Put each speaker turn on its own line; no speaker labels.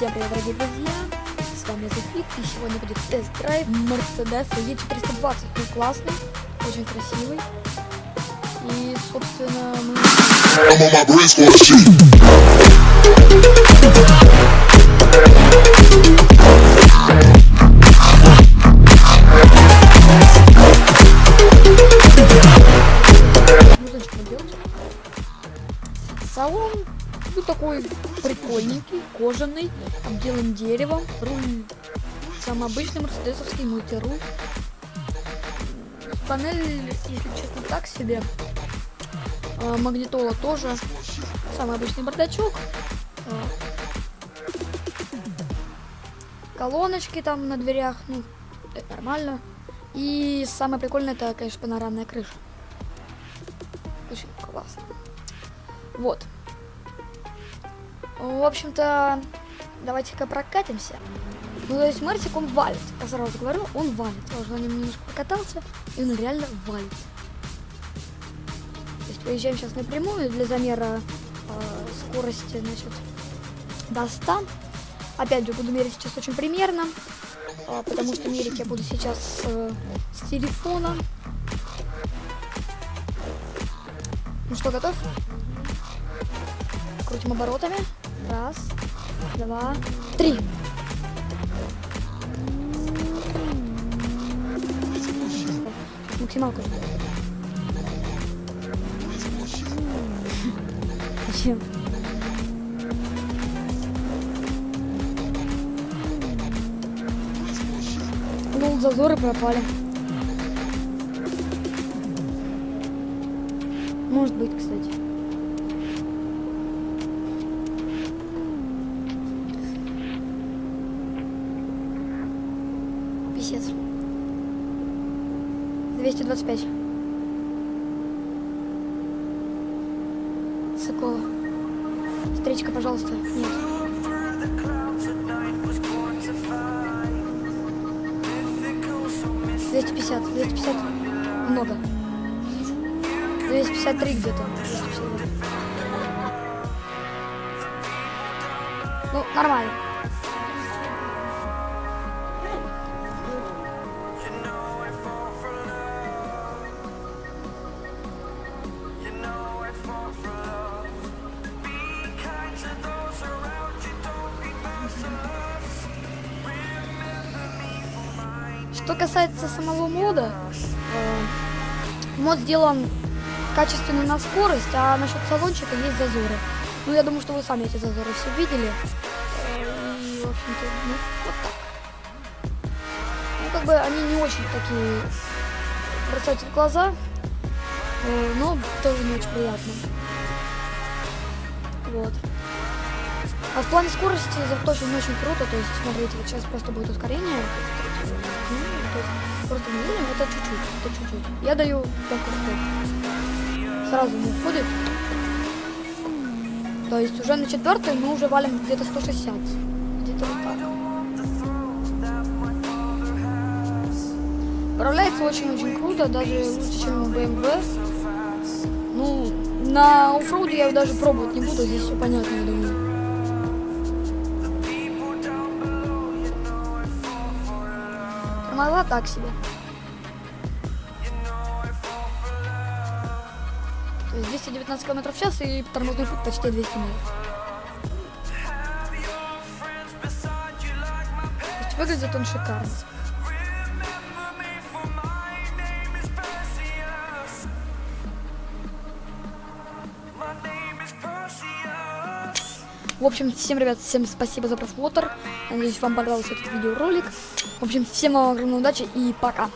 Всем привет, дорогие друзья! С вами Зефит, и сегодня будет тест-драйв Mercedes E420. Ну, классный, очень красивый. И, собственно, мы... прикольненький, кожаный, обделан деревом. Руль самый обычный мерседесовский мультируль. Панель, если честно, так себе. А, магнитола тоже. Самый обычный бардачок. А, колоночки там на дверях, ну, это нормально. И самое прикольное, это, конечно, панорамная крыша. Очень классно. Вот. В общем-то, давайте-ка прокатимся. Ну, то есть Мартик, он валит. Я сразу говорю, он валит. Я уже немножко покатался, и он реально валит. То есть выезжаем сейчас напрямую для замера э, скорости, значит, до 100. Опять же, буду мерить сейчас очень примерно, э, потому что мерить я буду сейчас э, с телефона. Ну что, готов? Крутим оборотами. Раз, два, три. Максималку. Зачем? Ну, зазоры пропали. Может быть, кстати. 225. Сокола. Встречка, пожалуйста. Нет. Двести пятьдесят, двести пятьдесят много. 253 где-то. 252. Ну, нормально. Что касается самого мода, э, мод сделан качественно на скорость, а насчет салончика есть зазоры. Ну, я думаю, что вы сами эти зазоры все видели. Э, И, в общем-то, ну, вот так. Ну, как бы они не очень такие бросаются в глаза, э, но тоже не очень приятно. Вот. А в плане скорости зато очень круто, то есть, смотрите, вот сейчас просто будет ускорение. Ну, то есть, просто медленно, это чуть-чуть, это чуть-чуть. Я даю так вот сразу не входит. То есть уже на четвертой мы уже валим где-то 160. Где-то вот так. Управляется очень-очень круто, даже лучше, чем у BMW. Ну, на оффроуде я даже пробовать не буду, здесь все понятно, Тормоза так себе. То есть 219 км в час и тормозной путь почти 200 миль. То есть выглядит он шикарно. В общем, всем, ребят, всем спасибо за просмотр. Надеюсь, вам понравился этот видеоролик. В общем, всем вам огромной удачи и пока.